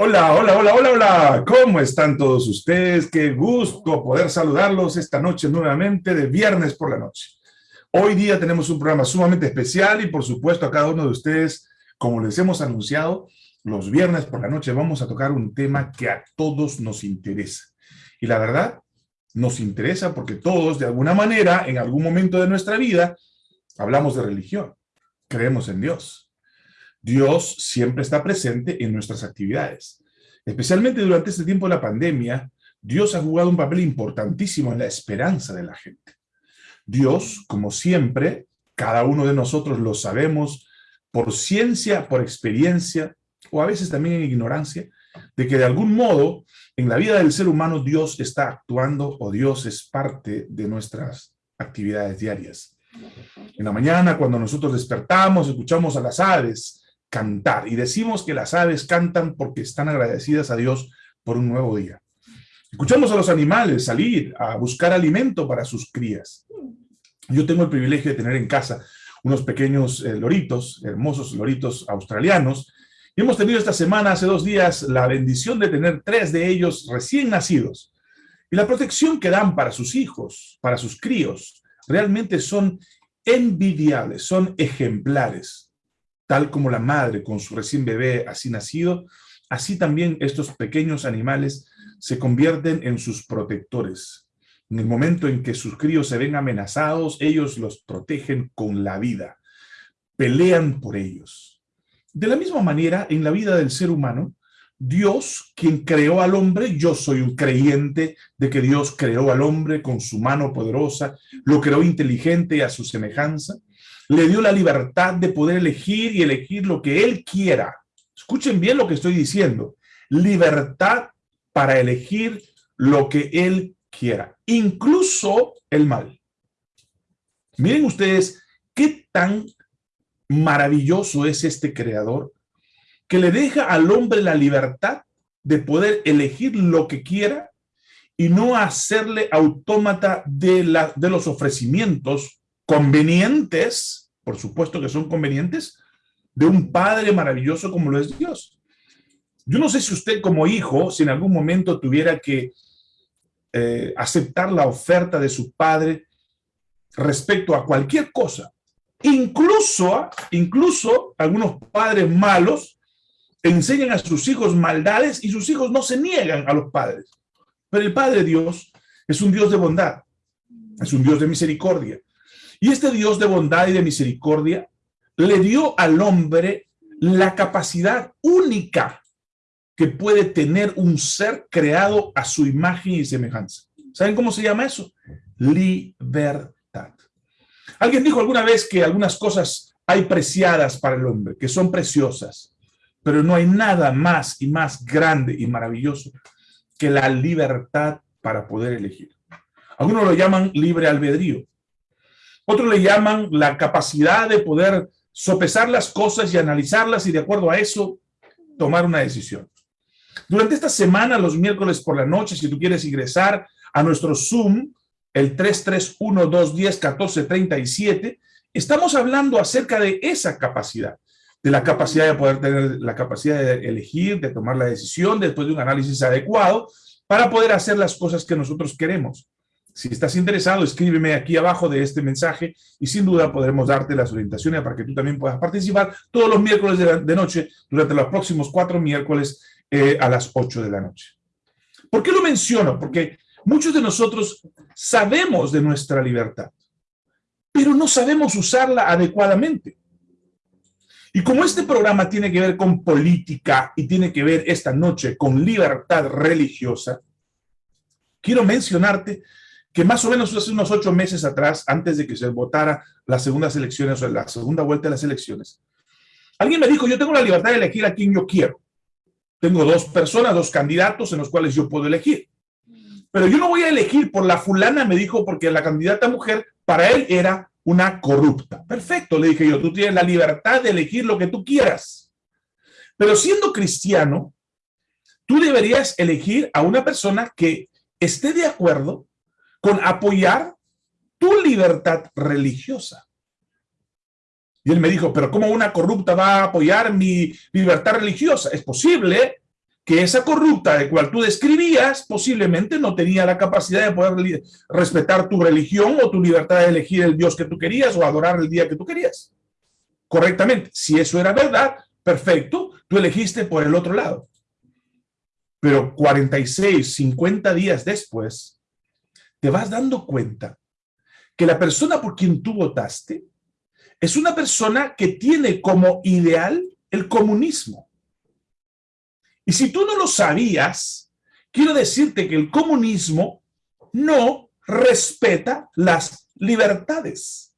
Hola, hola, hola, hola, hola. ¿Cómo están todos ustedes? Qué gusto poder saludarlos esta noche nuevamente de viernes por la noche. Hoy día tenemos un programa sumamente especial y por supuesto a cada uno de ustedes, como les hemos anunciado, los viernes por la noche vamos a tocar un tema que a todos nos interesa. Y la verdad, nos interesa porque todos, de alguna manera, en algún momento de nuestra vida, hablamos de religión, creemos en Dios. Dios siempre está presente en nuestras actividades. Especialmente durante este tiempo de la pandemia, Dios ha jugado un papel importantísimo en la esperanza de la gente. Dios, como siempre, cada uno de nosotros lo sabemos por ciencia, por experiencia, o a veces también en ignorancia, de que de algún modo en la vida del ser humano Dios está actuando o Dios es parte de nuestras actividades diarias. En la mañana, cuando nosotros despertamos, escuchamos a las aves, cantar. Y decimos que las aves cantan porque están agradecidas a Dios por un nuevo día. Escuchamos a los animales salir a buscar alimento para sus crías. Yo tengo el privilegio de tener en casa unos pequeños eh, loritos, hermosos loritos australianos, y hemos tenido esta semana, hace dos días, la bendición de tener tres de ellos recién nacidos. Y la protección que dan para sus hijos, para sus críos, realmente son envidiables, son ejemplares tal como la madre con su recién bebé así nacido, así también estos pequeños animales se convierten en sus protectores. En el momento en que sus críos se ven amenazados, ellos los protegen con la vida, pelean por ellos. De la misma manera, en la vida del ser humano, Dios, quien creó al hombre, yo soy un creyente de que Dios creó al hombre con su mano poderosa, lo creó inteligente a su semejanza, le dio la libertad de poder elegir y elegir lo que él quiera. Escuchen bien lo que estoy diciendo. Libertad para elegir lo que él quiera, incluso el mal. Miren ustedes qué tan maravilloso es este creador que le deja al hombre la libertad de poder elegir lo que quiera y no hacerle autómata de, la, de los ofrecimientos convenientes, por supuesto que son convenientes, de un padre maravilloso como lo es Dios. Yo no sé si usted como hijo, si en algún momento tuviera que eh, aceptar la oferta de su padre respecto a cualquier cosa, incluso, incluso algunos padres malos enseñan a sus hijos maldades y sus hijos no se niegan a los padres. Pero el Padre Dios es un Dios de bondad, es un Dios de misericordia, y este Dios de bondad y de misericordia le dio al hombre la capacidad única que puede tener un ser creado a su imagen y semejanza. ¿Saben cómo se llama eso? Libertad. Alguien dijo alguna vez que algunas cosas hay preciadas para el hombre, que son preciosas, pero no hay nada más y más grande y maravilloso que la libertad para poder elegir. Algunos lo llaman libre albedrío. Otros le llaman la capacidad de poder sopesar las cosas y analizarlas y de acuerdo a eso tomar una decisión. Durante esta semana, los miércoles por la noche, si tú quieres ingresar a nuestro Zoom, el 331-210-1437, estamos hablando acerca de esa capacidad, de la capacidad de poder tener la capacidad de elegir, de tomar la decisión después de un análisis adecuado para poder hacer las cosas que nosotros queremos. Si estás interesado, escríbeme aquí abajo de este mensaje y sin duda podremos darte las orientaciones para que tú también puedas participar todos los miércoles de, noche durante los próximos cuatro miércoles eh, a las ocho de la noche. ¿Por qué lo menciono? Porque muchos de nosotros sabemos de nuestra libertad, pero no sabemos usarla adecuadamente. Y como este programa tiene que ver con política y tiene que ver esta noche con libertad religiosa, quiero mencionarte que más o menos hace unos ocho meses atrás, antes de que se votara las segundas elecciones o la segunda vuelta de las elecciones, alguien me dijo, yo tengo la libertad de elegir a quien yo quiero. Tengo dos personas, dos candidatos en los cuales yo puedo elegir. Pero yo no voy a elegir por la fulana, me dijo, porque la candidata mujer para él era una corrupta. Perfecto, le dije yo, tú tienes la libertad de elegir lo que tú quieras. Pero siendo cristiano, tú deberías elegir a una persona que esté de acuerdo con apoyar tu libertad religiosa. Y él me dijo, pero ¿cómo una corrupta va a apoyar mi libertad religiosa? Es posible que esa corrupta de cual tú describías posiblemente no tenía la capacidad de poder respetar tu religión o tu libertad de elegir el Dios que tú querías o adorar el día que tú querías. Correctamente. Si eso era verdad, perfecto, tú elegiste por el otro lado. Pero 46, 50 días después, te vas dando cuenta que la persona por quien tú votaste es una persona que tiene como ideal el comunismo. Y si tú no lo sabías, quiero decirte que el comunismo no respeta las libertades.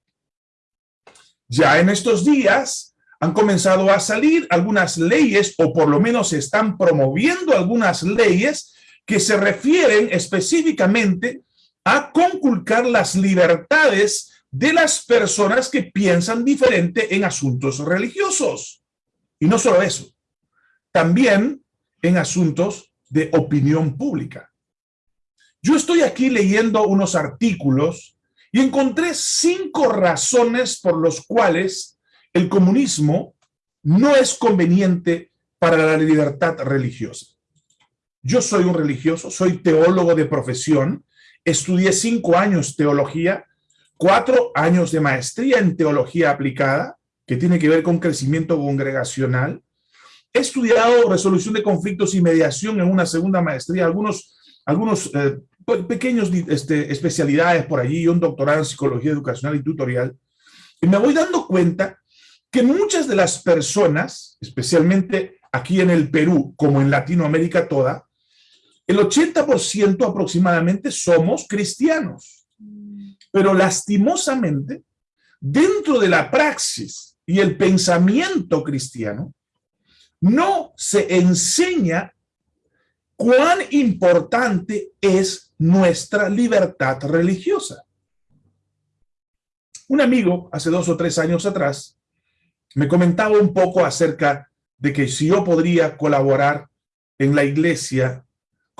Ya en estos días han comenzado a salir algunas leyes, o por lo menos se están promoviendo algunas leyes que se refieren específicamente a conculcar las libertades de las personas que piensan diferente en asuntos religiosos. Y no solo eso, también en asuntos de opinión pública. Yo estoy aquí leyendo unos artículos y encontré cinco razones por los cuales el comunismo no es conveniente para la libertad religiosa. Yo soy un religioso, soy teólogo de profesión, estudié cinco años teología, cuatro años de maestría en teología aplicada, que tiene que ver con crecimiento congregacional, He estudiado resolución de conflictos y mediación en una segunda maestría, algunos, algunos eh, pequeños este, especialidades por allí, un doctorado en psicología educacional y tutorial, y me voy dando cuenta que muchas de las personas, especialmente aquí en el Perú, como en Latinoamérica toda, el 80% aproximadamente somos cristianos. Pero lastimosamente, dentro de la praxis y el pensamiento cristiano, no se enseña cuán importante es nuestra libertad religiosa. Un amigo, hace dos o tres años atrás, me comentaba un poco acerca de que si yo podría colaborar en la iglesia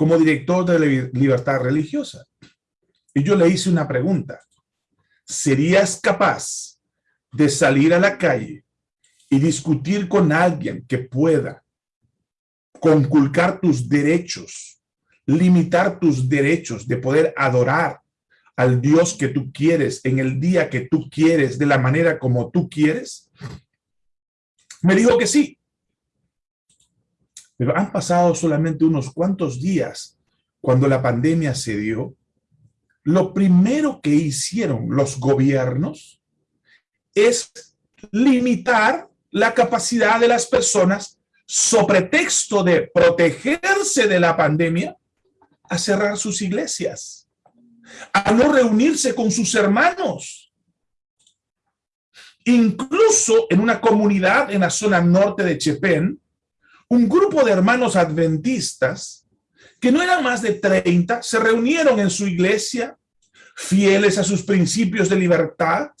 como director de libertad religiosa. Y yo le hice una pregunta. ¿Serías capaz de salir a la calle y discutir con alguien que pueda conculcar tus derechos, limitar tus derechos de poder adorar al Dios que tú quieres en el día que tú quieres, de la manera como tú quieres? Me dijo que sí. Pero han pasado solamente unos cuantos días cuando la pandemia se dio. Lo primero que hicieron los gobiernos es limitar la capacidad de las personas, sobre texto de protegerse de la pandemia, a cerrar sus iglesias, a no reunirse con sus hermanos. Incluso en una comunidad en la zona norte de Chepén, un grupo de hermanos adventistas, que no eran más de 30, se reunieron en su iglesia, fieles a sus principios de libertad,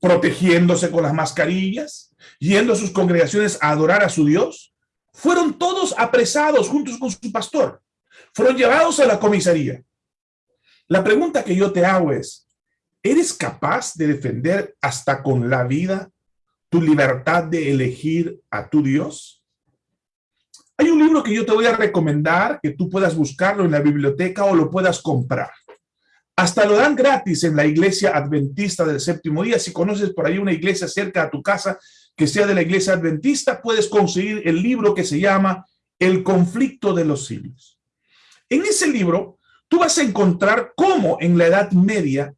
protegiéndose con las mascarillas, yendo a sus congregaciones a adorar a su Dios, fueron todos apresados juntos con su pastor. Fueron llevados a la comisaría. La pregunta que yo te hago es, ¿eres capaz de defender hasta con la vida tu libertad de elegir a tu Dios? Hay un libro que yo te voy a recomendar, que tú puedas buscarlo en la biblioteca o lo puedas comprar. Hasta lo dan gratis en la iglesia adventista del séptimo día. Si conoces por ahí una iglesia cerca a tu casa, que sea de la iglesia adventista, puedes conseguir el libro que se llama El conflicto de los siglos. En ese libro, tú vas a encontrar cómo en la Edad Media,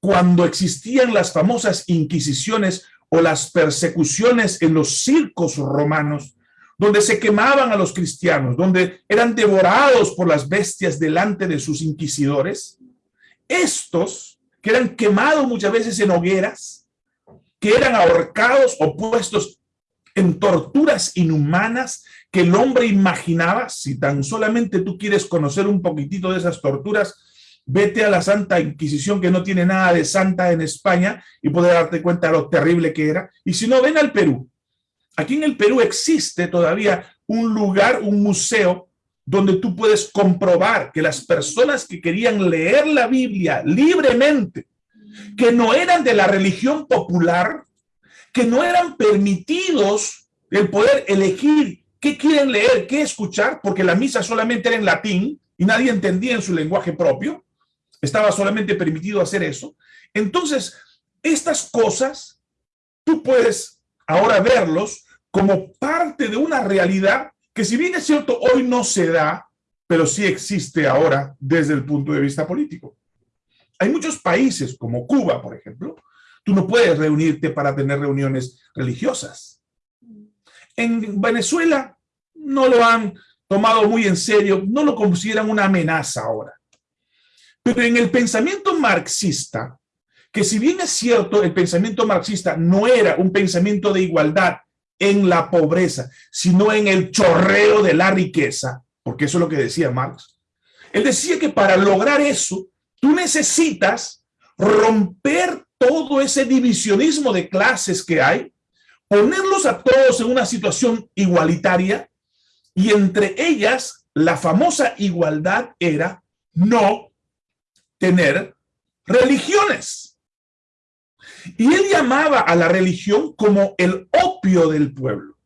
cuando existían las famosas inquisiciones o las persecuciones en los circos romanos, donde se quemaban a los cristianos, donde eran devorados por las bestias delante de sus inquisidores, estos, que eran quemados muchas veces en hogueras, que eran ahorcados o puestos en torturas inhumanas que el hombre imaginaba. Si tan solamente tú quieres conocer un poquitito de esas torturas, vete a la Santa Inquisición, que no tiene nada de santa en España, y puedes darte cuenta de lo terrible que era. Y si no, ven al Perú. Aquí en el Perú existe todavía un lugar, un museo, donde tú puedes comprobar que las personas que querían leer la Biblia libremente, que no eran de la religión popular, que no eran permitidos el poder elegir qué quieren leer, qué escuchar, porque la misa solamente era en latín y nadie entendía en su lenguaje propio. Estaba solamente permitido hacer eso. Entonces, estas cosas, tú puedes ahora verlos como parte de una realidad que si bien es cierto, hoy no se da, pero sí existe ahora desde el punto de vista político. Hay muchos países, como Cuba, por ejemplo, tú no puedes reunirte para tener reuniones religiosas. En Venezuela no lo han tomado muy en serio, no lo consideran una amenaza ahora. Pero en el pensamiento marxista, que si bien es cierto, el pensamiento marxista no era un pensamiento de igualdad en la pobreza, sino en el chorreo de la riqueza, porque eso es lo que decía Marx. Él decía que para lograr eso, tú necesitas romper todo ese divisionismo de clases que hay, ponerlos a todos en una situación igualitaria, y entre ellas, la famosa igualdad era no tener religiones. Y él llamaba a la religión como el opio del pueblo.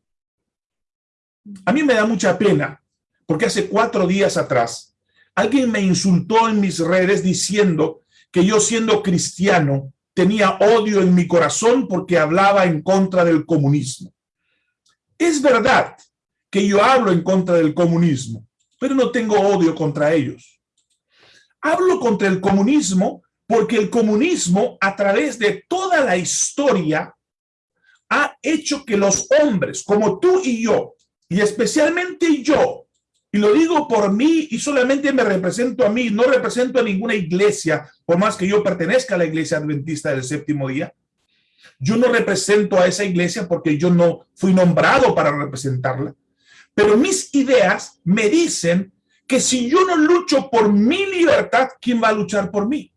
A mí me da mucha pena, porque hace cuatro días atrás, alguien me insultó en mis redes diciendo que yo siendo cristiano tenía odio en mi corazón porque hablaba en contra del comunismo. Es verdad que yo hablo en contra del comunismo, pero no tengo odio contra ellos. Hablo contra el comunismo porque el comunismo a través de toda la historia ha hecho que los hombres como tú y yo, y especialmente yo, y lo digo por mí y solamente me represento a mí, no represento a ninguna iglesia, por más que yo pertenezca a la iglesia adventista del séptimo día, yo no represento a esa iglesia porque yo no fui nombrado para representarla, pero mis ideas me dicen que si yo no lucho por mi libertad, ¿quién va a luchar por mí?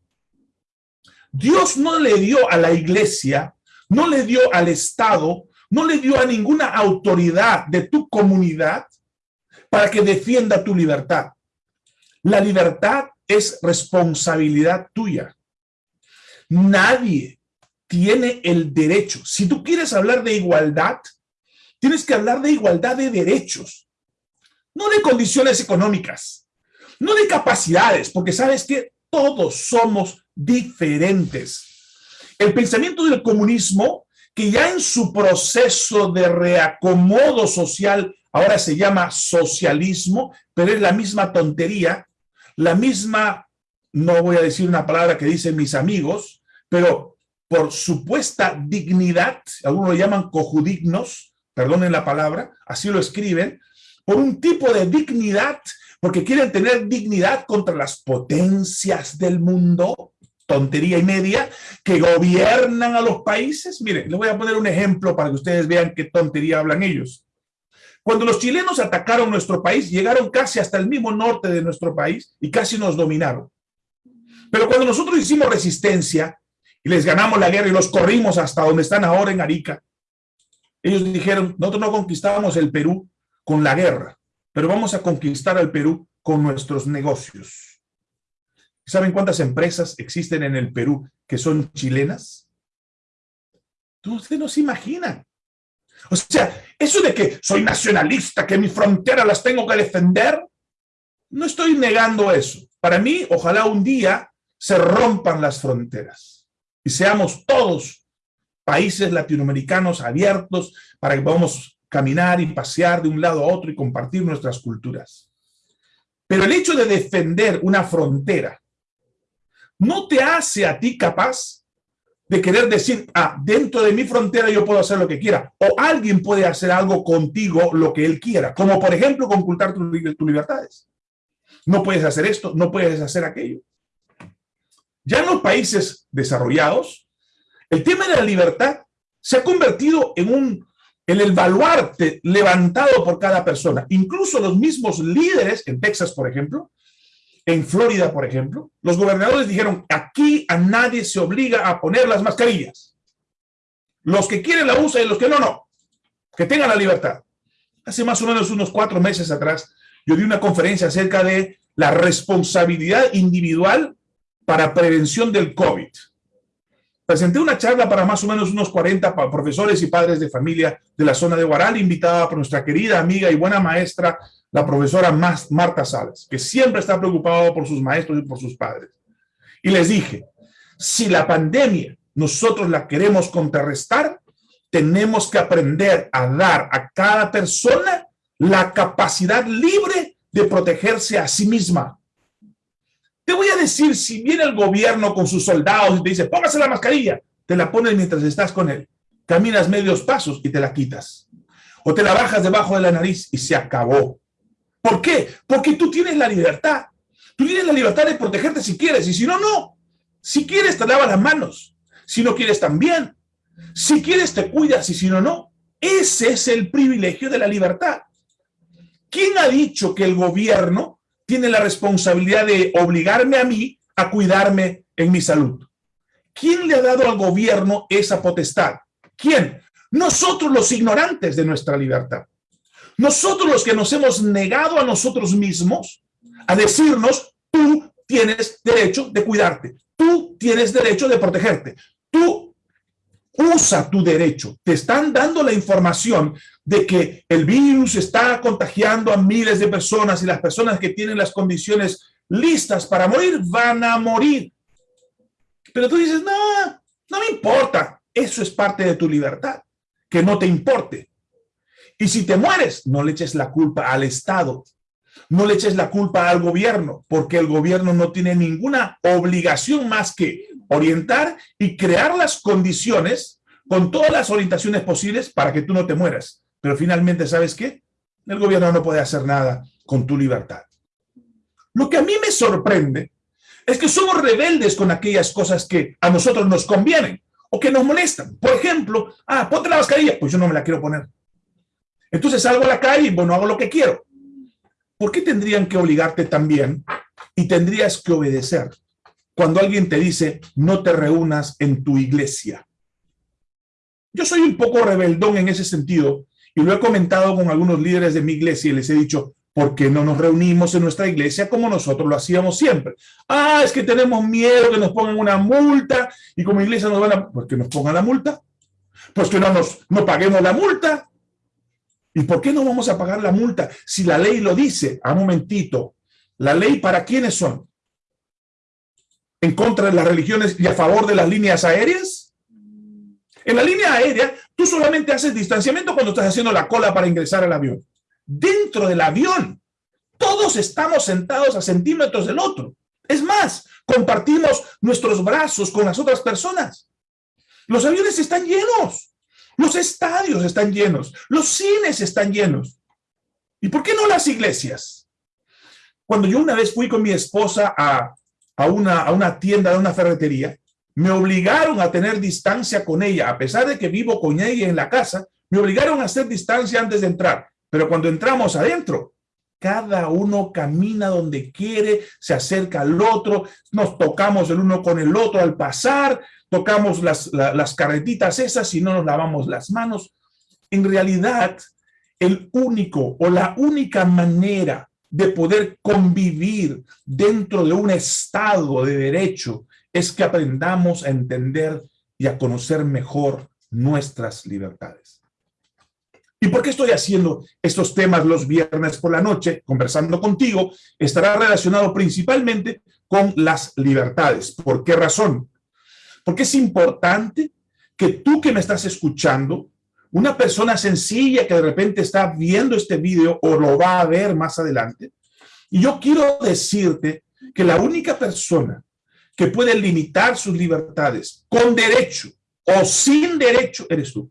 Dios no le dio a la iglesia, no le dio al Estado, no le dio a ninguna autoridad de tu comunidad para que defienda tu libertad. La libertad es responsabilidad tuya. Nadie tiene el derecho. Si tú quieres hablar de igualdad, tienes que hablar de igualdad de derechos no de condiciones económicas, no de capacidades, porque sabes que todos somos diferentes. El pensamiento del comunismo, que ya en su proceso de reacomodo social, ahora se llama socialismo, pero es la misma tontería, la misma, no voy a decir una palabra que dicen mis amigos, pero por supuesta dignidad, algunos lo llaman cojudignos, perdonen la palabra, así lo escriben, por un tipo de dignidad, porque quieren tener dignidad contra las potencias del mundo, tontería y media, que gobiernan a los países. Mire, les voy a poner un ejemplo para que ustedes vean qué tontería hablan ellos. Cuando los chilenos atacaron nuestro país, llegaron casi hasta el mismo norte de nuestro país y casi nos dominaron. Pero cuando nosotros hicimos resistencia y les ganamos la guerra y los corrimos hasta donde están ahora en Arica, ellos dijeron, nosotros no conquistábamos el Perú, con la guerra, pero vamos a conquistar al Perú con nuestros negocios. ¿Saben cuántas empresas existen en el Perú que son chilenas? Ustedes no se imaginan. O sea, eso de que soy nacionalista, que mi frontera las tengo que defender, no estoy negando eso. Para mí, ojalá un día se rompan las fronteras y seamos todos países latinoamericanos abiertos para que podamos caminar y pasear de un lado a otro y compartir nuestras culturas. Pero el hecho de defender una frontera no te hace a ti capaz de querer decir, ah, dentro de mi frontera yo puedo hacer lo que quiera, o alguien puede hacer algo contigo lo que él quiera, como por ejemplo concultar tus libertades. No puedes hacer esto, no puedes hacer aquello. Ya en los países desarrollados, el tema de la libertad se ha convertido en un en el baluarte levantado por cada persona. Incluso los mismos líderes, en Texas, por ejemplo, en Florida, por ejemplo, los gobernadores dijeron, aquí a nadie se obliga a poner las mascarillas. Los que quieren la usan y los que no, no. Que tengan la libertad. Hace más o menos unos cuatro meses atrás, yo di una conferencia acerca de la responsabilidad individual para prevención del COVID. Presenté una charla para más o menos unos 40 profesores y padres de familia de la zona de Guaral, invitada por nuestra querida amiga y buena maestra, la profesora Marta Salas, que siempre está preocupado por sus maestros y por sus padres. Y les dije, si la pandemia nosotros la queremos contrarrestar, tenemos que aprender a dar a cada persona la capacidad libre de protegerse a sí misma. Te voy a decir, si viene el gobierno con sus soldados y te dice, póngase la mascarilla, te la pones mientras estás con él. Caminas medios pasos y te la quitas. O te la bajas debajo de la nariz y se acabó. ¿Por qué? Porque tú tienes la libertad. Tú tienes la libertad de protegerte si quieres y si no, no. Si quieres te lavas las manos. Si no quieres también. Si quieres te cuidas y si no, no. Ese es el privilegio de la libertad. ¿Quién ha dicho que el gobierno tiene la responsabilidad de obligarme a mí a cuidarme en mi salud? ¿Quién le ha dado al gobierno esa potestad? ¿Quién? Nosotros los ignorantes de nuestra libertad. Nosotros los que nos hemos negado a nosotros mismos a decirnos, tú tienes derecho de cuidarte, tú tienes derecho de protegerte, tú usa tu derecho. Te están dando la información de que el virus está contagiando a miles de personas y las personas que tienen las condiciones listas para morir van a morir. Pero tú dices, no, no me importa. Eso es parte de tu libertad, que no te importe. Y si te mueres, no le eches la culpa al Estado, no le eches la culpa al gobierno, porque el gobierno no tiene ninguna obligación más que orientar y crear las condiciones con todas las orientaciones posibles para que tú no te mueras. Pero finalmente, ¿sabes qué? El gobierno no puede hacer nada con tu libertad. Lo que a mí me sorprende es que somos rebeldes con aquellas cosas que a nosotros nos convienen o que nos molestan. Por ejemplo, ah, ponte la mascarilla, pues yo no me la quiero poner. Entonces salgo a la calle y bueno, hago lo que quiero. ¿Por qué tendrían que obligarte también y tendrías que obedecer cuando alguien te dice no te reúnas en tu iglesia? Yo soy un poco rebeldón en ese sentido y lo he comentado con algunos líderes de mi iglesia y les he dicho, ¿por qué no nos reunimos en nuestra iglesia como nosotros lo hacíamos siempre? Ah, es que tenemos miedo que nos pongan una multa y como iglesia nos van a... ¿Por qué nos pongan la multa? Pues que no nos no paguemos la multa. ¿Y por qué no vamos a pagar la multa si la ley lo dice? A un momentito. ¿La ley para quiénes son? ¿En contra de las religiones y a favor de las líneas aéreas? En la línea aérea, tú solamente haces distanciamiento cuando estás haciendo la cola para ingresar al avión. Dentro del avión, todos estamos sentados a centímetros del otro. Es más, compartimos nuestros brazos con las otras personas. Los aviones están llenos. Los estadios están llenos. Los cines están llenos. ¿Y por qué no las iglesias? Cuando yo una vez fui con mi esposa a, una, una tienda de una ferretería, me obligaron a tener distancia con ella, a pesar de que vivo con ella en la casa, me obligaron a hacer distancia antes de entrar. Pero cuando entramos adentro, cada uno camina donde quiere, se acerca al otro, nos tocamos el uno con el otro al pasar, tocamos las, las carretitas esas y no nos lavamos las manos. En realidad, el único o la única manera de poder convivir dentro de un estado de derecho es que aprendamos a entender y a conocer mejor nuestras libertades. ¿Y por qué estoy haciendo estos temas los viernes por la noche, conversando contigo? Estará relacionado principalmente con las libertades. ¿Por qué razón? Porque es importante que tú que me estás escuchando, una persona sencilla que de repente está viendo este video o lo va a ver más adelante, y yo quiero decirte que la única persona que puede limitar sus libertades con derecho o sin derecho eres tú.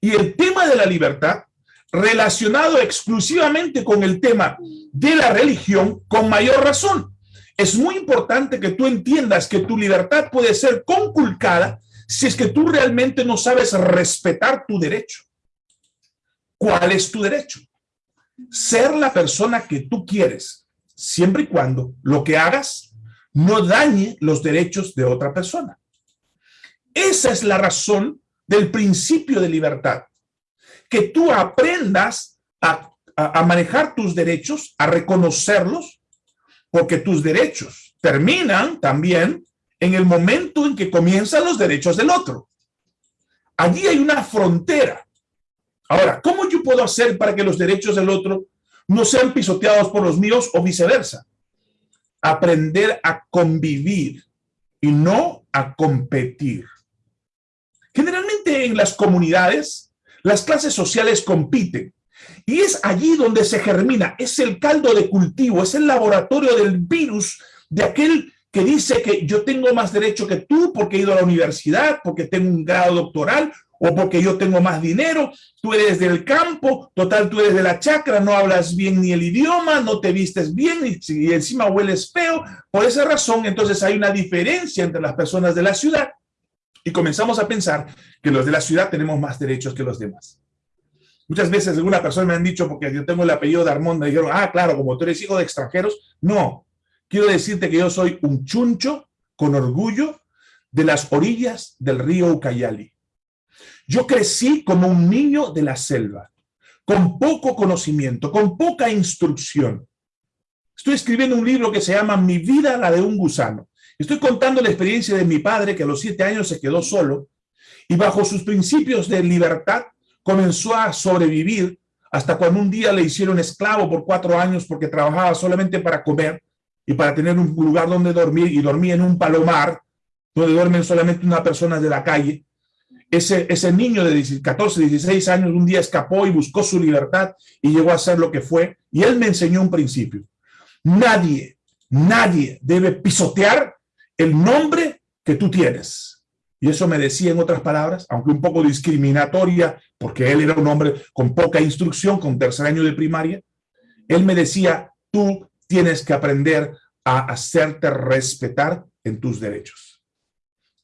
Y el tema de la libertad, relacionado exclusivamente con el tema de la religión, con mayor razón. Es muy importante que tú entiendas que tu libertad puede ser conculcada si es que tú realmente no sabes respetar tu derecho. ¿Cuál es tu derecho? Ser la persona que tú quieres, siempre y cuando lo que hagas no dañe los derechos de otra persona. Esa es la razón del principio de libertad. Que tú aprendas a, manejar tus derechos, a reconocerlos, porque tus derechos terminan también en el momento en que comienzan los derechos del otro. Allí hay una frontera. Ahora, ¿cómo yo puedo hacer para que los derechos del otro no sean pisoteados por los míos o viceversa? Aprender a convivir y no a competir. Generalmente en las comunidades, las clases sociales compiten y es allí donde se germina, es el caldo de cultivo, es el laboratorio del virus de aquel que dice que yo tengo más derecho que tú porque he ido a la universidad, porque tengo un grado doctoral o porque yo tengo más dinero, tú eres del campo, total tú eres de la chacra, no hablas bien ni el idioma, no te vistes bien y, encima hueles feo. Por esa razón, entonces hay una diferencia entre las personas de la ciudad y comenzamos a pensar que los de la ciudad tenemos más derechos que los demás. Muchas veces alguna persona me han dicho, porque yo tengo el apellido de Armón, me dijeron, ah, claro, como tú eres hijo de extranjeros. No, quiero decirte que yo soy un chuncho con orgullo de las orillas del río Ucayali. Yo crecí como un niño de la selva, con poco conocimiento, con poca instrucción. Estoy escribiendo un libro que se llama Mi vida, la de un gusano. Estoy contando la experiencia de mi padre que a los siete años se quedó solo y bajo sus principios de libertad comenzó a sobrevivir hasta cuando un día le hicieron esclavo por cuatro años porque trabajaba solamente para comer y para tener un lugar donde dormir y dormía en un palomar donde duermen solamente una persona de la calle. Ese, ese niño de 14, 16 años un día escapó y buscó su libertad y llegó a ser lo que fue. Y él me enseñó un principio. Nadie, nadie debe pisotear el nombre que tú tienes. Y eso me decía en otras palabras, aunque un poco discriminatoria, porque él era un hombre con poca instrucción, con tercer año de primaria, él me decía, tú tienes que aprender a hacerte respetar en tus derechos.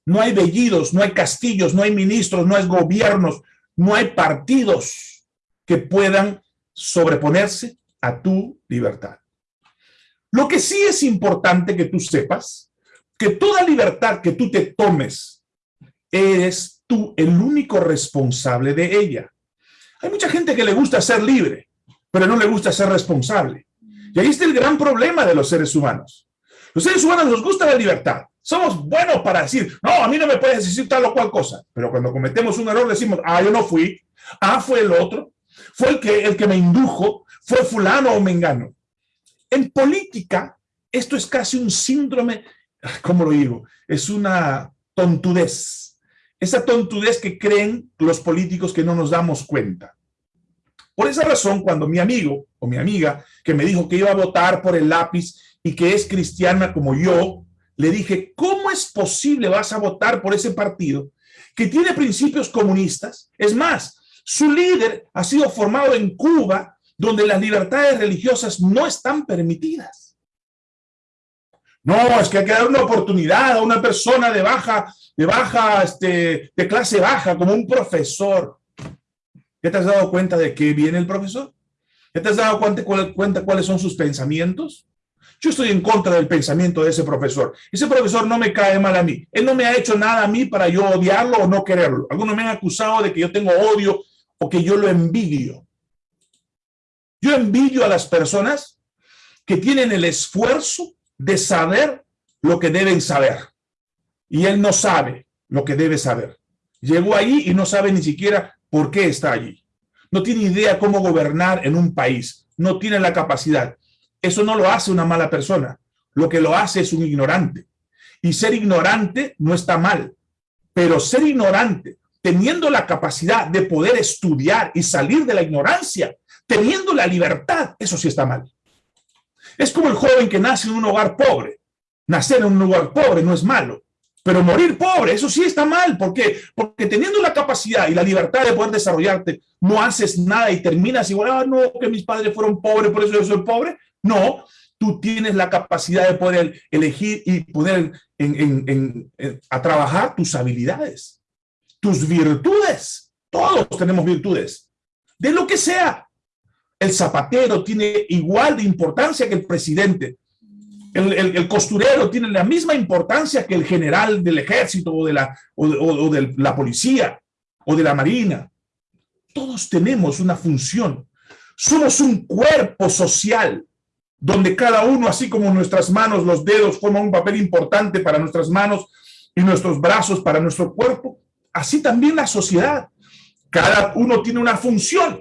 No hay vellidos, no hay castillos, no hay ministros, no hay gobiernos, no hay partidos que puedan sobreponerse a tu libertad. Lo que sí es importante que tú sepas, que toda libertad que tú te tomes eres tú el único responsable de ella. Hay mucha gente que le gusta ser libre, pero no le gusta ser responsable. Y ahí está el gran problema de los seres humanos. Los seres humanos nos gusta la libertad. Somos buenos para decir, no, a mí no me puedes decir tal o cual cosa. Pero cuando cometemos un error decimos, ah, yo no fui, ah, fue el otro, fue el que, el que me indujo, fue fulano o mengano. En política, esto es casi un síndrome, ¿cómo lo digo? Es una tontudez esa tontudez que creen los políticos que no nos damos cuenta. Por esa razón, cuando mi amigo o mi amiga que me dijo que iba a votar por el lápiz y que es cristiana como yo, le dije, ¿cómo es posible vas a votar por ese partido que tiene principios comunistas? Es más, su líder ha sido formado en Cuba, donde las libertades religiosas no están permitidas. No, es que hay que dar una oportunidad a una persona de baja, de baja, este, de clase baja, como un profesor. ¿Ya te has dado cuenta de qué viene el profesor? ¿Ya te has dado cuenta, cuenta cuáles son sus pensamientos? Yo estoy en contra del pensamiento de ese profesor. Ese profesor no me cae mal a mí. Él no me ha hecho nada a mí para yo odiarlo o no quererlo. Algunos me han acusado de que yo tengo odio o que yo lo envidio. Yo envidio a las personas que tienen el esfuerzo de saber lo que deben saber. Y él no sabe lo que debe saber. Llegó ahí y no sabe ni siquiera por qué está allí. No tiene idea cómo gobernar en un país. No tiene la capacidad. Eso no lo hace una mala persona. Lo que lo hace es un ignorante. Y ser ignorante no está mal. Pero ser ignorante, teniendo la capacidad de poder estudiar y salir de la ignorancia, teniendo la libertad, eso sí está mal. Es como el joven que nace en un hogar pobre. Nacer en un lugar pobre no es malo, pero morir pobre, eso sí está mal. ¿Por qué? Porque teniendo la capacidad y la libertad de poder desarrollarte, no haces nada y terminas igual, ah, no, que mis padres fueron pobres, por eso yo soy pobre. No, tú tienes la capacidad de poder elegir y poder a trabajar tus habilidades, tus virtudes. Todos tenemos virtudes, de lo que sea el zapatero tiene igual de importancia que el presidente. El, costurero tiene la misma importancia que el general del ejército o de, la, o de la policía o de la marina. Todos tenemos una función. Somos un cuerpo social. Donde cada uno, así como nuestras manos, los dedos forman un papel importante para nuestras manos y nuestros brazos para nuestro cuerpo, así también la sociedad. Cada uno tiene una función,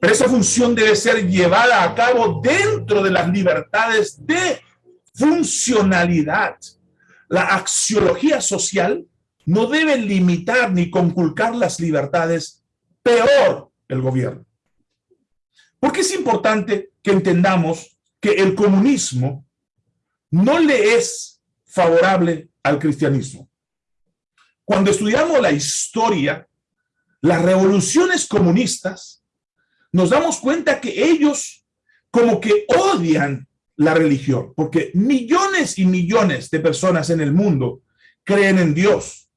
pero esa función debe ser llevada a cabo dentro de las libertades de funcionalidad. La axiología social no debe limitar ni conculcar las libertades, peor el gobierno. ¿Por qué es importante que entendamos que el comunismo no le es favorable al cristianismo. Cuando estudiamos la historia, las revoluciones comunistas, nos damos cuenta que ellos como que odian la religión, porque millones y millones de personas en el mundo creen en Dios,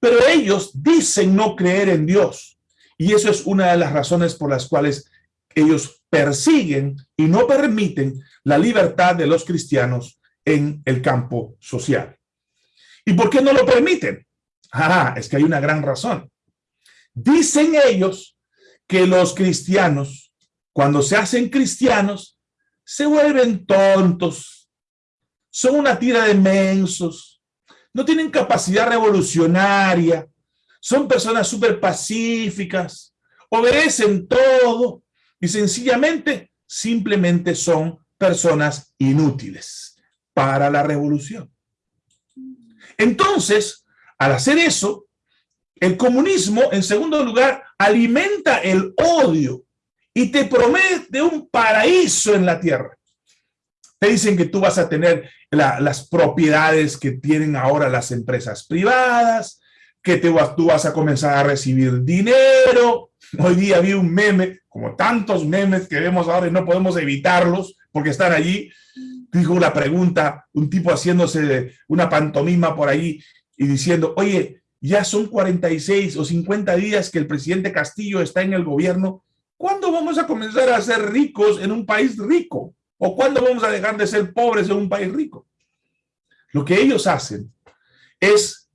pero ellos dicen no creer en Dios. Y eso es una de las razones por las cuales ellos persiguen y no permiten la libertad de los cristianos en el campo social. ¿Y por qué no lo permiten? Ah, es que hay una gran razón. Dicen ellos que los cristianos, cuando se hacen cristianos, se vuelven tontos, son una tira de mensos, no tienen capacidad revolucionaria, son personas súper pacíficas, obedecen todo, y sencillamente, simplemente son personas inútiles para la revolución. Entonces, al hacer eso, el comunismo, en segundo lugar, alimenta el odio y te promete un paraíso en la tierra. Te dicen que tú vas a tener las propiedades que tienen ahora las empresas privadas, que tú vas a comenzar a recibir dinero. Hoy día vi un meme, como tantos memes que vemos ahora y no podemos evitarlos porque están allí. Dijo la pregunta, un tipo haciéndose una pantomima por ahí y diciendo, oye, ya son 46 o 50 días que el presidente Castillo está en el gobierno. ¿Cuándo vamos a comenzar a ser ricos en un país rico? ¿O cuándo vamos a dejar de ser pobres en un país rico? Lo que ellos hacen es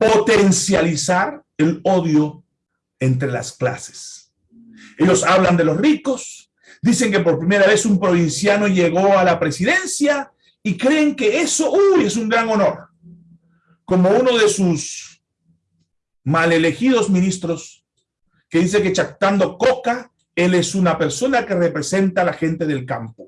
potencializar el odio entre las clases. Ellos hablan de los ricos, dicen que por primera vez un provinciano llegó a la presidencia y creen que eso, uy, es un gran honor. Como uno de sus mal elegidos ministros que dice que chactando coca, él es una persona que representa a la gente del campo.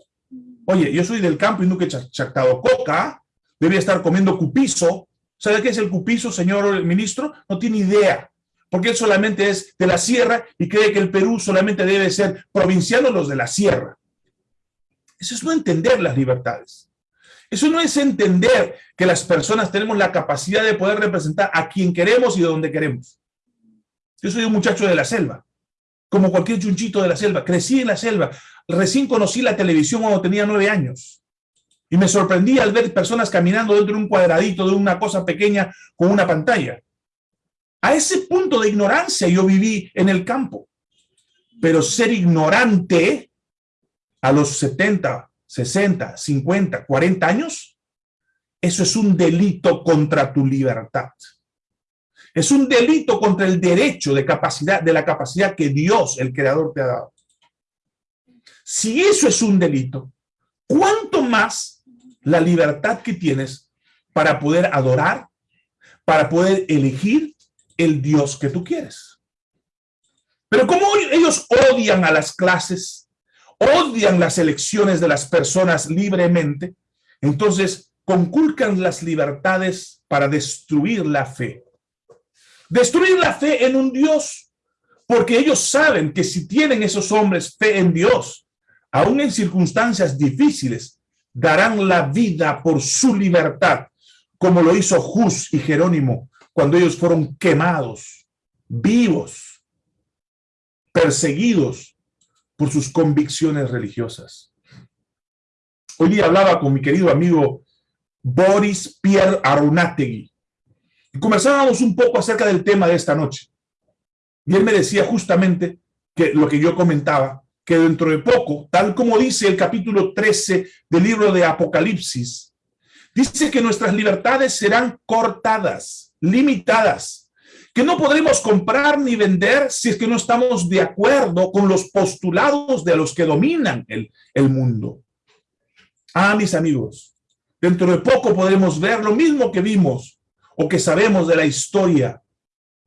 Oye, yo soy del campo y nunca he chactado coca, debía estar comiendo cupizo, ¿Sabe qué es el cupizo, señor ministro? No tiene idea, porque él solamente es de la sierra y cree que el Perú solamente debe ser provinciano los de la sierra. Eso es no entender las libertades. Eso no es entender que las personas tenemos la capacidad de poder representar a quien queremos y de donde queremos. Yo soy un muchacho de la selva, como cualquier chunchito de la selva. Crecí en la selva. Recién conocí la televisión cuando tenía nueve años. Y me sorprendí al ver personas caminando dentro de un cuadradito, de una cosa pequeña con una pantalla. A ese punto de ignorancia yo viví en el campo. Pero ser ignorante a los 70, 60, 50, 40 años, eso es un delito contra tu libertad. Es un delito contra el derecho de capacidad, de la capacidad que Dios, el Creador, te ha dado. Si eso es un delito, ¿cuánto más la libertad que tienes para poder adorar, para poder elegir el Dios que tú quieres. Pero como ellos odian a las clases, odian las elecciones de las personas libremente, entonces conculcan las libertades para destruir la fe. Destruir la fe en un Dios, porque ellos saben que si tienen esos hombres fe en Dios, aún en circunstancias difíciles, darán la vida por su libertad, como lo hizo Jus y Jerónimo cuando ellos fueron quemados, vivos, perseguidos por sus convicciones religiosas. Hoy día hablaba con mi querido amigo Boris Pierre Arunategui y conversábamos un poco acerca del tema de esta noche. Y él me decía justamente que lo que yo comentaba, que dentro de poco, tal como dice el capítulo 13 del libro de Apocalipsis, dice que nuestras libertades serán cortadas, limitadas, que no podremos comprar ni vender si es que no estamos de acuerdo con los postulados de los que dominan el, el mundo. Ah, mis amigos, dentro de poco podremos ver lo mismo que vimos o que sabemos de la historia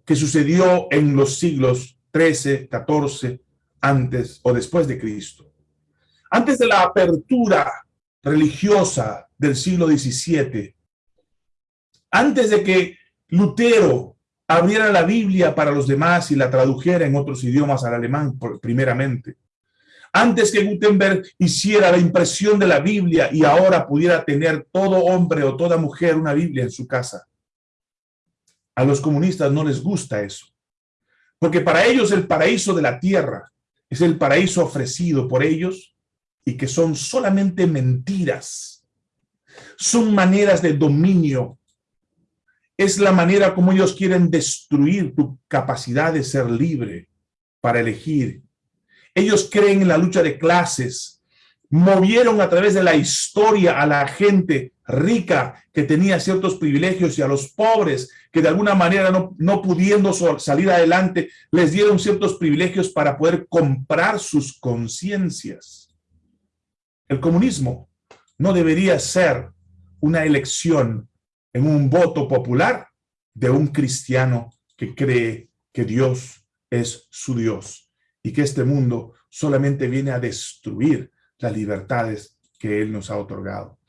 que sucedió en los siglos 13, 14, antes o después de Cristo. Antes de la apertura religiosa del siglo XVII, antes de que Lutero abriera la Biblia para los demás y la tradujera en otros idiomas al alemán primeramente, antes que Gutenberg hiciera la impresión de la Biblia y ahora pudiera tener todo hombre o toda mujer una Biblia en su casa. A los comunistas no les gusta eso, porque para ellos el paraíso de la tierra es el paraíso ofrecido por ellos y que son solamente mentiras. Son maneras de dominio. Es la manera como ellos quieren destruir tu capacidad de ser libre para elegir ellos creen en la lucha de clases, movieron a través de la historia a la gente rica que tenía ciertos privilegios y a los pobres que de alguna manera no, no pudiendo salir adelante, les dieron ciertos privilegios para poder comprar sus conciencias. El comunismo no debería ser una elección en un voto popular de un cristiano que cree que Dios es su Dios y que este mundo solamente viene a destruir las libertades que Él nos ha otorgado.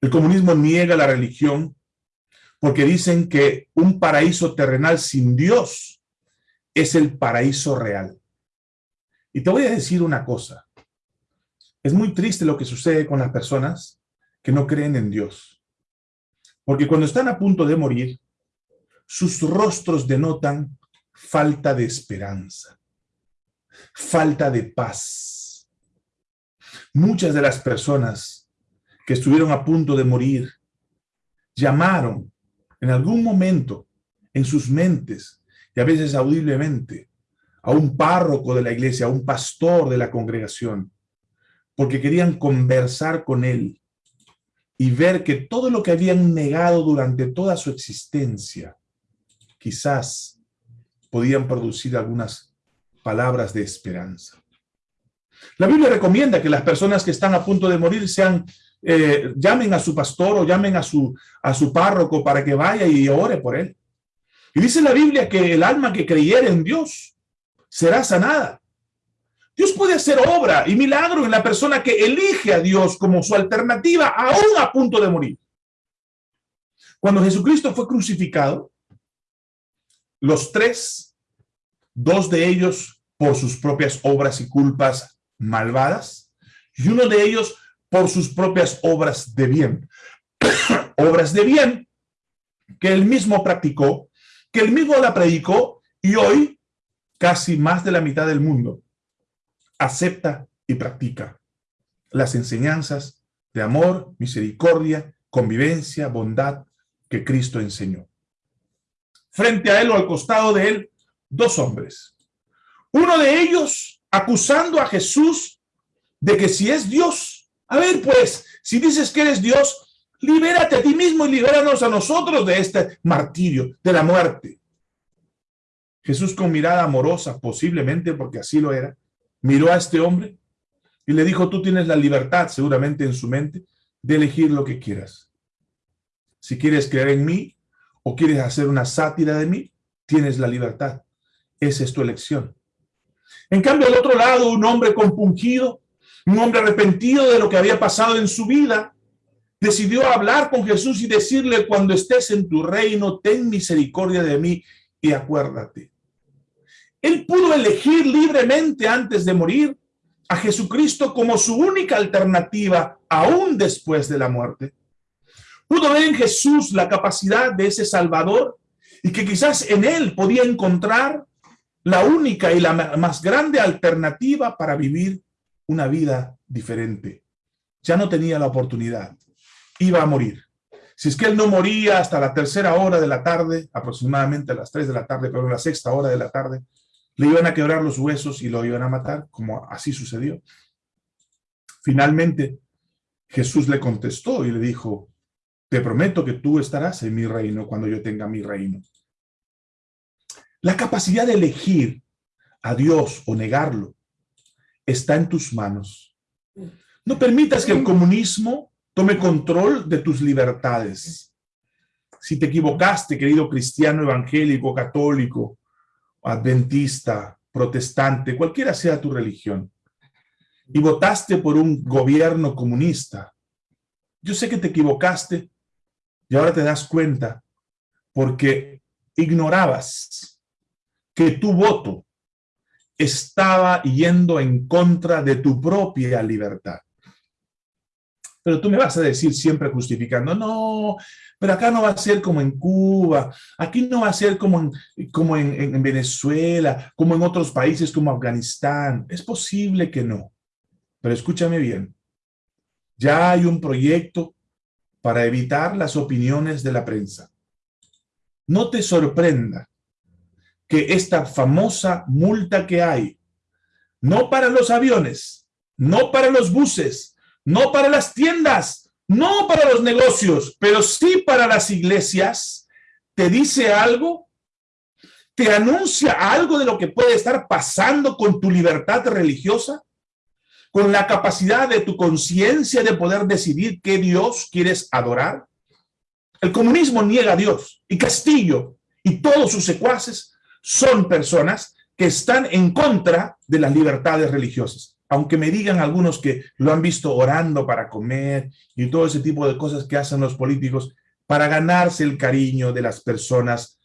El comunismo niega la religión porque dicen que un paraíso terrenal sin Dios es el paraíso real. Y te voy a decir una cosa. Es muy triste lo que sucede con las personas que no creen en Dios. Porque cuando están a punto de morir, sus rostros denotan falta de esperanza falta de paz. Muchas de las personas que estuvieron a punto de morir llamaron en algún momento en sus mentes y a veces audiblemente a un párroco de la iglesia, a un pastor de la congregación, porque querían conversar con él y ver que todo lo que habían negado durante toda su existencia, quizás podían producir algunas palabras de esperanza. La Biblia recomienda que las personas que están a punto de morir sean, eh, llamen a su pastor o llamen a su, a su párroco para que vaya y ore por él. Y dice la Biblia que el alma que creyera en Dios será sanada. Dios puede hacer obra y milagro en la persona que elige a Dios como su alternativa aún a punto de morir. Cuando Jesucristo fue crucificado, los tres dos de ellos por sus propias obras y culpas malvadas, y uno de ellos por sus propias obras de bien. obras de bien que él mismo practicó, que él mismo la predicó, y hoy casi más de la mitad del mundo acepta y practica las enseñanzas de amor, misericordia, convivencia, bondad que Cristo enseñó. Frente a él o al costado de él dos hombres. Uno de ellos acusando a Jesús de que si es Dios, a ver pues, si dices que eres Dios, libérate a ti mismo y libéranos a nosotros de este martirio, de la muerte. Jesús con mirada amorosa, posiblemente porque así lo era, miró a este hombre y le dijo, tú tienes la libertad, seguramente en su mente, de elegir lo que quieras. Si quieres creer en mí o quieres hacer una sátira de mí, tienes la libertad. Esa es tu elección. En cambio, al otro lado, un hombre compungido, un hombre arrepentido de lo que había pasado en su vida, decidió hablar con Jesús y decirle, cuando estés en tu reino, ten misericordia de mí y acuérdate. Él pudo elegir libremente antes de morir a Jesucristo como su única alternativa, aún después de la muerte. Pudo ver en Jesús la capacidad de ese Salvador y que quizás en él podía encontrar la única y la más grande alternativa para vivir una vida diferente. Ya no tenía la oportunidad. Iba a morir. Si es que él no moría hasta la tercera hora de la tarde, aproximadamente a las tres de la tarde, pero a la sexta hora de la tarde, le iban a quebrar los huesos y lo iban a matar, como así sucedió. Finalmente, Jesús le contestó y le dijo, te prometo que tú estarás en mi reino cuando yo tenga mi reino. La capacidad de elegir a Dios o negarlo está en tus manos. No permitas que el comunismo tome control de tus libertades. Si te equivocaste, querido cristiano evangélico, católico, adventista, protestante, cualquiera sea tu religión, y votaste por un gobierno comunista, yo sé que te equivocaste y ahora te das cuenta porque ignorabas que tu voto estaba yendo en contra de tu propia libertad. Pero tú me vas a decir siempre justificando, no, pero acá no va a ser como en Cuba, aquí no va a ser como en, como en, en Venezuela, como en otros países como Afganistán. Es posible que no. Pero escúchame bien, ya hay un proyecto para evitar las opiniones de la prensa. No te sorprenda que esta famosa multa que hay, no para los aviones, no para los buses, no para las tiendas, no para los negocios, pero sí para las iglesias, te dice algo, te anuncia algo de lo que puede estar pasando con tu libertad religiosa, con la capacidad de tu conciencia de poder decidir qué Dios quieres adorar. El comunismo niega a Dios y Castillo y todos sus secuaces son personas que están en contra de las libertades religiosas. Aunque me digan algunos que lo han visto orando para comer y todo ese tipo de cosas que hacen los políticos para ganarse el cariño de las personas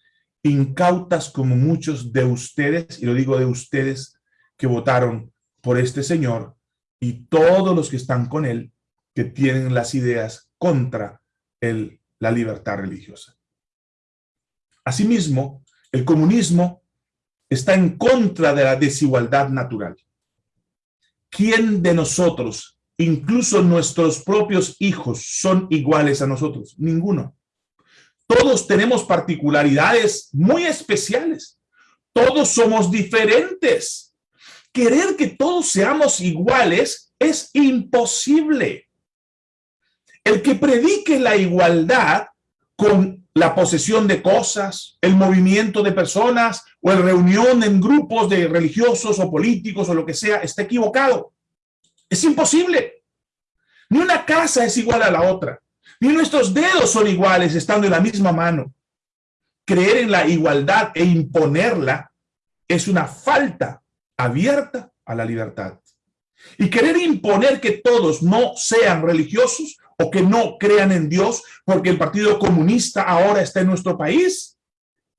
incautas como muchos de ustedes, y lo digo de ustedes que votaron por este señor y todos los que están con él que tienen las ideas contra el, la libertad religiosa. Asimismo, el comunismo está en contra de la desigualdad natural. ¿Quién de nosotros, incluso nuestros propios hijos, son iguales a nosotros? Ninguno. Todos tenemos particularidades muy especiales. Todos somos diferentes. Querer que todos seamos iguales es imposible. El que predique la igualdad con la posesión de cosas, el movimiento de personas o el reunión en grupos de religiosos o políticos o lo que sea, está equivocado. Es imposible. Ni una casa es igual a la otra. Ni nuestros dedos son iguales estando en la misma mano. Creer en la igualdad e imponerla es una falta abierta a la libertad. Y querer imponer que todos no sean religiosos o que no crean en Dios porque el Partido Comunista ahora está en nuestro país,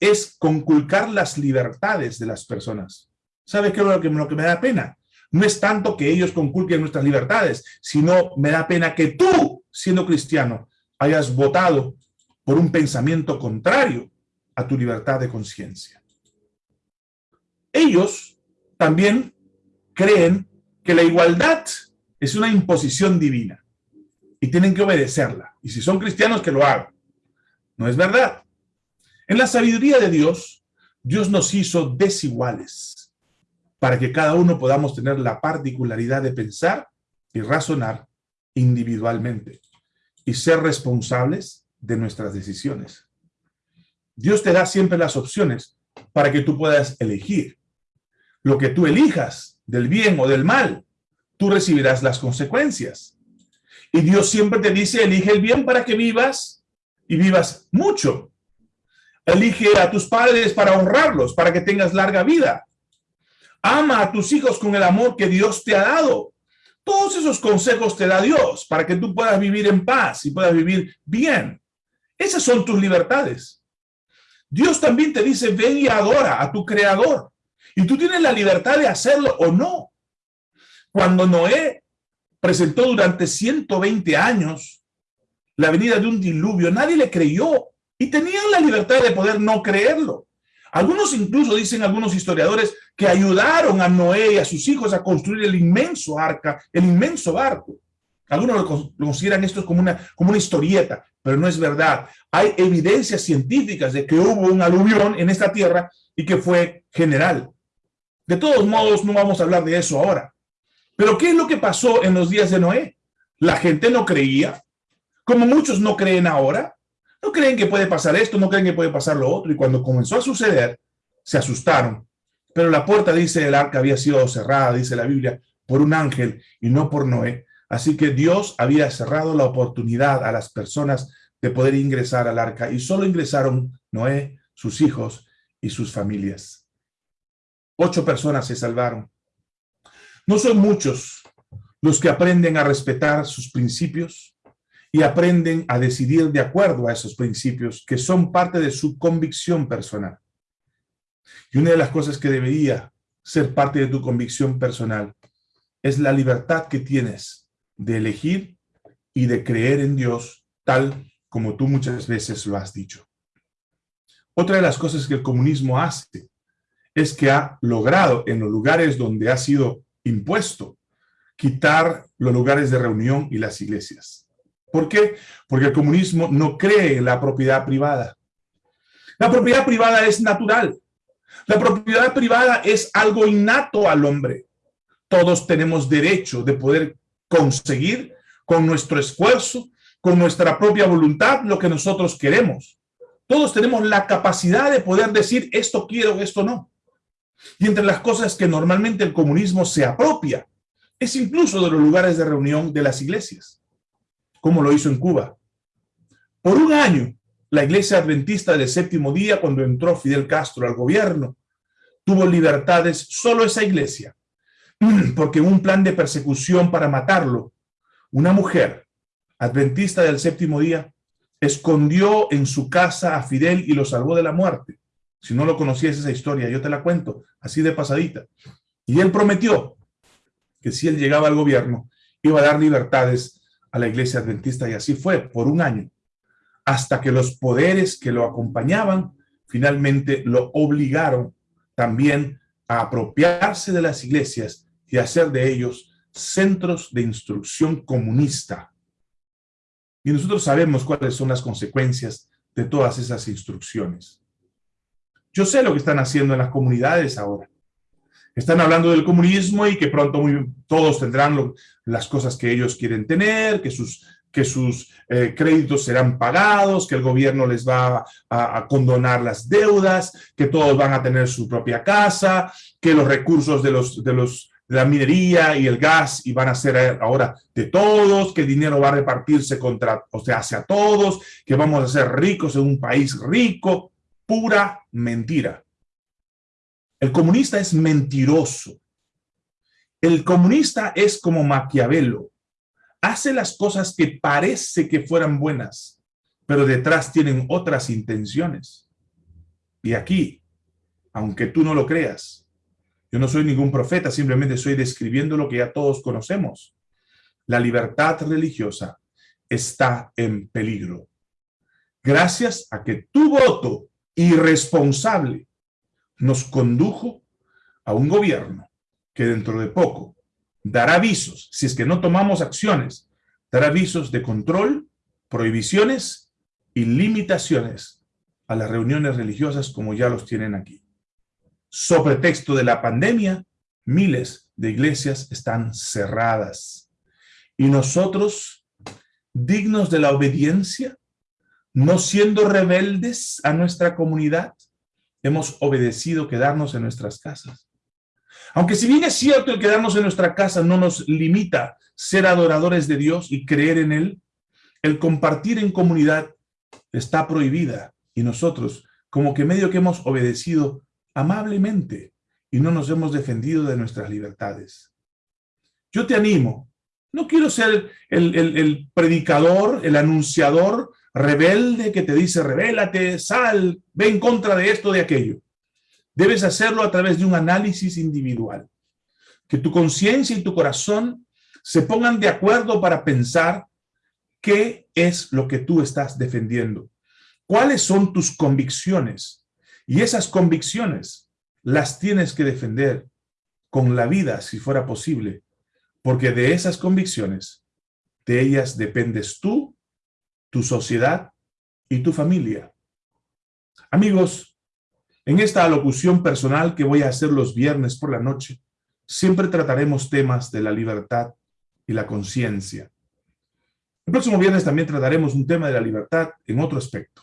es conculcar las libertades de las personas. ¿Sabe qué es lo que, que me da pena? No es tanto que ellos conculquen nuestras libertades, sino me da pena que tú, siendo cristiano, hayas votado por un pensamiento contrario a tu libertad de conciencia. Ellos también creen que la igualdad es una imposición divina y tienen que obedecerla. Y si son cristianos, que lo hagan. No es verdad. En la sabiduría de Dios, Dios nos hizo desiguales para que cada uno podamos tener la particularidad de pensar y razonar individualmente y ser responsables de nuestras decisiones. Dios te da siempre las opciones para que tú puedas elegir. Lo que tú elijas, del bien o del mal, tú recibirás las consecuencias. Y Dios siempre te dice, elige el bien para que vivas y vivas mucho. Elige a tus padres para honrarlos, para que tengas larga vida. Ama a tus hijos con el amor que Dios te ha dado. Todos esos consejos te da Dios para que tú puedas vivir en paz y puedas vivir bien. Esas son tus libertades. Dios también te dice, ven y adora a tu creador. Y tú tienes la libertad de hacerlo o no. Cuando Noé presentó durante 120 años la venida de un diluvio, nadie le creyó y tenían la libertad de poder no creerlo. Algunos incluso dicen algunos historiadores que ayudaron a Noé y a sus hijos a construir el inmenso arca, el inmenso barco. Algunos lo consideran esto como una, como una historieta, pero no es verdad. Hay evidencias científicas de que hubo un aluvión en esta tierra y que fue general. De todos modos, no vamos a hablar de eso ahora. Pero ¿qué es lo que pasó en los días de Noé? La gente no creía, como muchos no creen ahora. No creen que puede pasar esto, no creen que puede pasar lo otro. Y cuando comenzó a suceder, se asustaron. Pero la puerta, dice el arca, había sido cerrada, dice la Biblia, por un ángel y no por Noé. Así que Dios había cerrado la oportunidad a las personas de poder ingresar al arca y solo ingresaron Noé, sus hijos y sus familias. Ocho personas se salvaron. No son muchos los que aprenden a respetar sus principios y aprenden a decidir de acuerdo a esos principios que son parte de su convicción personal. Y una de las cosas que debería ser parte de tu convicción personal es la libertad que tienes de elegir y de creer en Dios tal como tú muchas veces lo has dicho. Otra de las cosas que el comunismo hace es que ha logrado en los lugares donde ha sido impuesto quitar los lugares de reunión y las iglesias. ¿Por qué? Porque el comunismo no cree en la propiedad privada. La propiedad privada es natural. La propiedad privada es algo innato al hombre. Todos tenemos derecho de poder conseguir con nuestro esfuerzo, con nuestra propia voluntad, lo que nosotros queremos. Todos tenemos la capacidad de poder decir esto quiero, esto no. Y entre las cosas que normalmente el comunismo se apropia, es incluso de los lugares de reunión de las iglesias, como lo hizo en Cuba. Por un año, la iglesia adventista del séptimo día, cuando entró Fidel Castro al gobierno, tuvo libertades solo esa iglesia, porque un plan de persecución para matarlo, una mujer adventista del séptimo día, escondió en su casa a Fidel y lo salvó de la muerte. Si no lo conocías esa historia, yo te la cuento, así de pasadita. Y él prometió que si él llegaba al gobierno, iba a dar libertades a la iglesia adventista, y así fue, por un año, hasta que los poderes que lo acompañaban finalmente lo obligaron también a apropiarse de las iglesias y hacer de ellos centros de instrucción comunista. Y nosotros sabemos cuáles son las consecuencias de todas esas instrucciones. Yo sé lo que están haciendo en las comunidades ahora. Están hablando del comunismo y que pronto todos tendrán las cosas que ellos quieren tener, que sus, que sus eh, créditos serán pagados, que el gobierno les va a, condonar las deudas, que todos van a tener su propia casa, que los recursos de, los, de, los, de la minería y el gas van a ser ahora de todos, que el dinero va a repartirse contra, o sea, hacia todos, que vamos a ser ricos en un país rico, pura mentira. El comunista es mentiroso. El comunista es como Maquiavelo. Hace las cosas que parece que fueran buenas, pero detrás tienen otras intenciones. Y aquí, aunque tú no lo creas, yo no soy ningún profeta, simplemente estoy describiendo lo que ya todos conocemos. La libertad religiosa está en peligro. Gracias a que tu voto irresponsable nos condujo a un gobierno que dentro de poco dará avisos, si es que no tomamos acciones, dará avisos de control, prohibiciones y limitaciones a las reuniones religiosas como ya los tienen aquí. Sobre texto de la pandemia, miles de iglesias están cerradas. Y nosotros, dignos de la obediencia, no siendo rebeldes a nuestra comunidad, hemos obedecido quedarnos en nuestras casas. Aunque si bien es cierto el quedarnos en nuestra casa no nos limita ser adoradores de Dios y creer en Él, el compartir en comunidad está prohibida y nosotros como que medio que hemos obedecido amablemente y no nos hemos defendido de nuestras libertades. Yo te animo, no quiero ser el, el predicador, el anunciador rebelde que te dice, revélate, sal, ve en contra de esto, de aquello. Debes hacerlo a través de un análisis individual. Que tu conciencia y tu corazón se pongan de acuerdo para pensar qué es lo que tú estás defendiendo. ¿Cuáles son tus convicciones? Y esas convicciones las tienes que defender con la vida, si fuera posible, porque de esas convicciones, de ellas dependes tú tu sociedad y tu familia. Amigos, en esta alocución personal que voy a hacer los viernes por la noche, siempre trataremos temas de la libertad y la conciencia. El próximo viernes también trataremos un tema de la libertad en otro aspecto.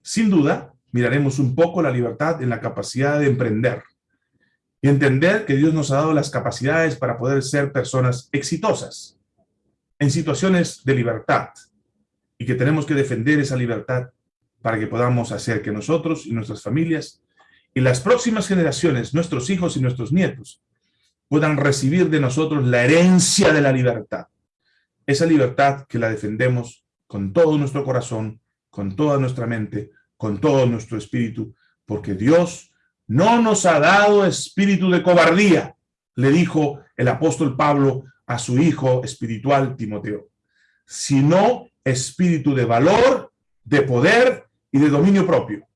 Sin duda, miraremos un poco la libertad en la capacidad de emprender y entender que Dios nos ha dado las capacidades para poder ser personas exitosas. en situaciones de libertad y que tenemos que defender esa libertad para que podamos hacer que nosotros y nuestras familias y las próximas generaciones, nuestros hijos y nuestros nietos, puedan recibir de nosotros la herencia de la libertad. Esa libertad que la defendemos con todo nuestro corazón, con toda nuestra mente, con todo nuestro espíritu, porque Dios no nos ha dado espíritu de cobardía, le dijo el apóstol Pablo a su hijo espiritual Timoteo, sino espíritu de valor, de poder y de dominio propio.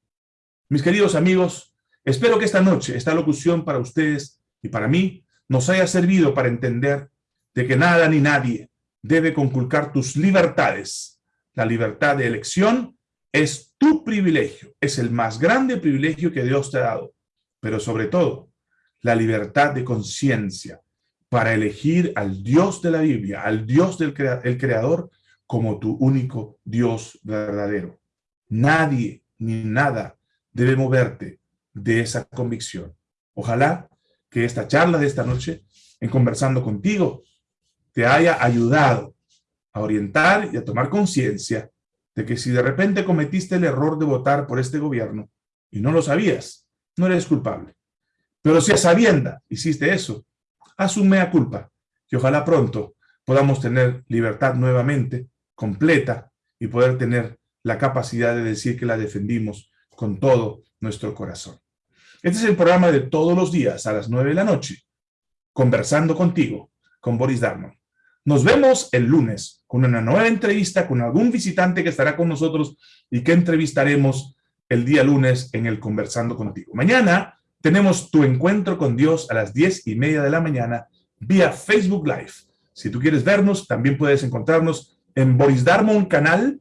Mis queridos amigos, espero que esta noche, esta locución para ustedes y para mí, nos haya servido para entender de que nada ni nadie debe conculcar tus libertades. La libertad de elección es tu privilegio, es el más grande privilegio que Dios te ha dado, pero sobre todo, la libertad de conciencia para elegir al Dios de la Biblia, al Dios del el Creador, como tu único Dios verdadero. Nadie ni nada debe moverte de esa convicción. Ojalá que esta charla de esta noche, en conversando contigo, te haya ayudado a orientar y a tomar conciencia de que si de repente cometiste el error de votar por este gobierno y no lo sabías, no eres culpable. Pero si a sabienda hiciste eso, asume a culpa y ojalá pronto podamos tener libertad nuevamente, completa, y poder tener la capacidad de decir que la defendimos con todo nuestro corazón. Este es el programa de todos los días a las nueve de la noche, conversando contigo, con Boris Darmon. Nos vemos el lunes con una nueva entrevista con algún visitante que estará con nosotros y que entrevistaremos el día lunes en el Conversando Contigo. Mañana tenemos tu encuentro con Dios a las diez y media de la mañana vía Facebook Live. Si tú quieres vernos, también puedes encontrarnos en Boris Darmon canal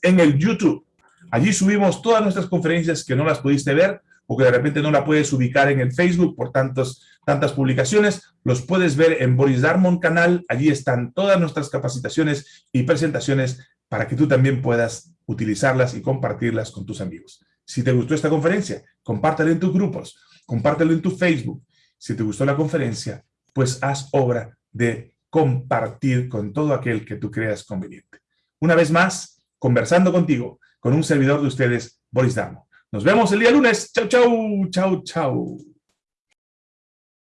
en el YouTube. Allí subimos todas nuestras conferencias que no las pudiste ver o que de repente no la puedes ubicar en el Facebook por tantos, tantas publicaciones, los puedes ver en Boris Darmon canal. Allí están todas nuestras capacitaciones y presentaciones para que tú también puedas utilizarlas y compartirlas con tus amigos. Si te gustó esta conferencia, compártela en tus grupos, compártelo en tu Facebook. Si te gustó la conferencia, pues haz obra de compartir con todo aquel que tú creas conveniente. Una vez más, conversando contigo, con un servidor de ustedes, Boris Darmon. Nos vemos el día lunes. Chau, chau, chau, chau.